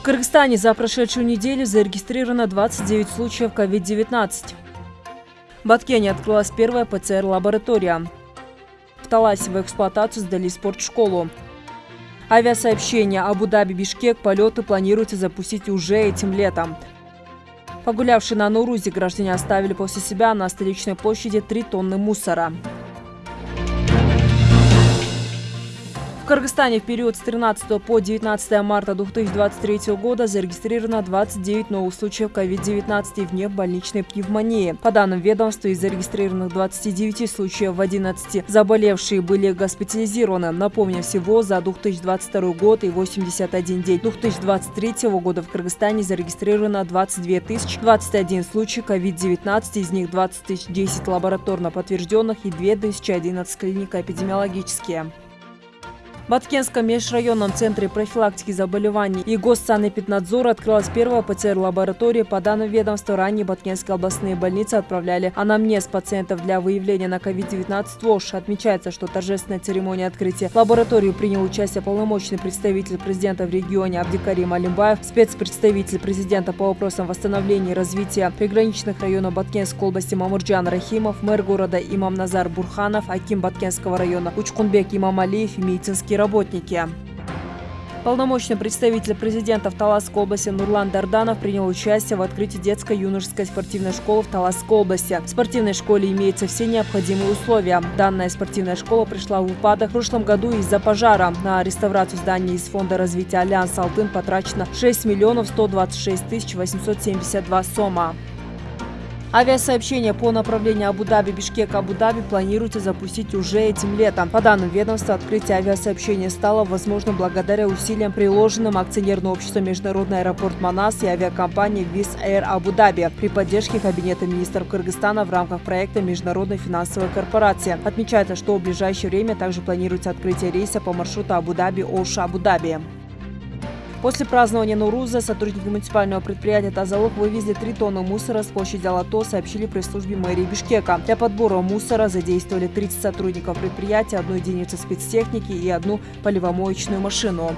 В Кыргызстане за прошедшую неделю зарегистрировано 29 случаев COVID-19. В Баткене открылась первая ПЦР-лаборатория. В Таласе в эксплуатацию сдали спортшколу. Авиасообщение Абу-Даби-Бишкек полеты планируется запустить уже этим летом. Погулявшие на Нурузе граждане оставили после себя на столичной площади 3 тонны мусора. Кыргызстане в период с 13 по 19 марта 2023 года зарегистрировано 29 новых случаев COVID-19 и внебольничной пневмонии. По данным ведомства, из зарегистрированных 29 случаев в 11 заболевшие были госпитализированы. Напомню, всего за 2022 год и 81 день 2023 года в Кыргызстане зарегистрировано 22 тысяч 21 случай COVID-19, из них 20 тысяч 10 лабораторно подтвержденных и 2011 клиника эпидемиологические. В межрайонном центре профилактики заболеваний и госсанэпиднадзора открылась первая ПЦР-лаборатория. По данным ведомства, ранее Баткенские областные больницы отправляли анамнез пациентов для выявления на COVID-19 ВОЖ. Отмечается, что торжественная церемония открытия лаборатории принял участие полномочный представитель президента в регионе Абдикарим Алимбаев, спецпредставитель президента по вопросам восстановления и развития приграничных районов Баткенской области Мамурджан Рахимов, мэр города Имам Назар Бурханов, Аким Баткенского района Учкунбек Имам Алиев и медицинские работники. Полномочный представитель президента в Таласской области Нурлан Дарданов принял участие в открытии детско-юношеской спортивной школы в Таласской области. В спортивной школе имеются все необходимые условия. Данная спортивная школа пришла в упадок в прошлом году из-за пожара. На реставрацию здания из Фонда развития Альянс Алтын потрачено 6 миллионов 126 тысяч 872 сома. Авиасообщение по направлению Абу-Даби-Бишкек-Абу-Даби планируется запустить уже этим летом. По данным ведомства, открытие авиасообщения стало возможным благодаря усилиям, приложенным акционерное общество Международный аэропорт Манас и авиакомпании Wizz Air Абу-Даби при поддержке Кабинета министров Кыргызстана в рамках проекта Международной финансовой корпорации. Отмечается, что в ближайшее время также планируется открытие рейса по маршруту Абу-Даби-Оша-Абу-Даби. После празднования Нуруза сотрудники муниципального предприятия «Тазалук» вывезли 3 тонны мусора с площади Алато, сообщили пресс-службе мэрии Бишкека. Для подбора мусора задействовали 30 сотрудников предприятия, одну единицу спецтехники и одну поливомоечную машину.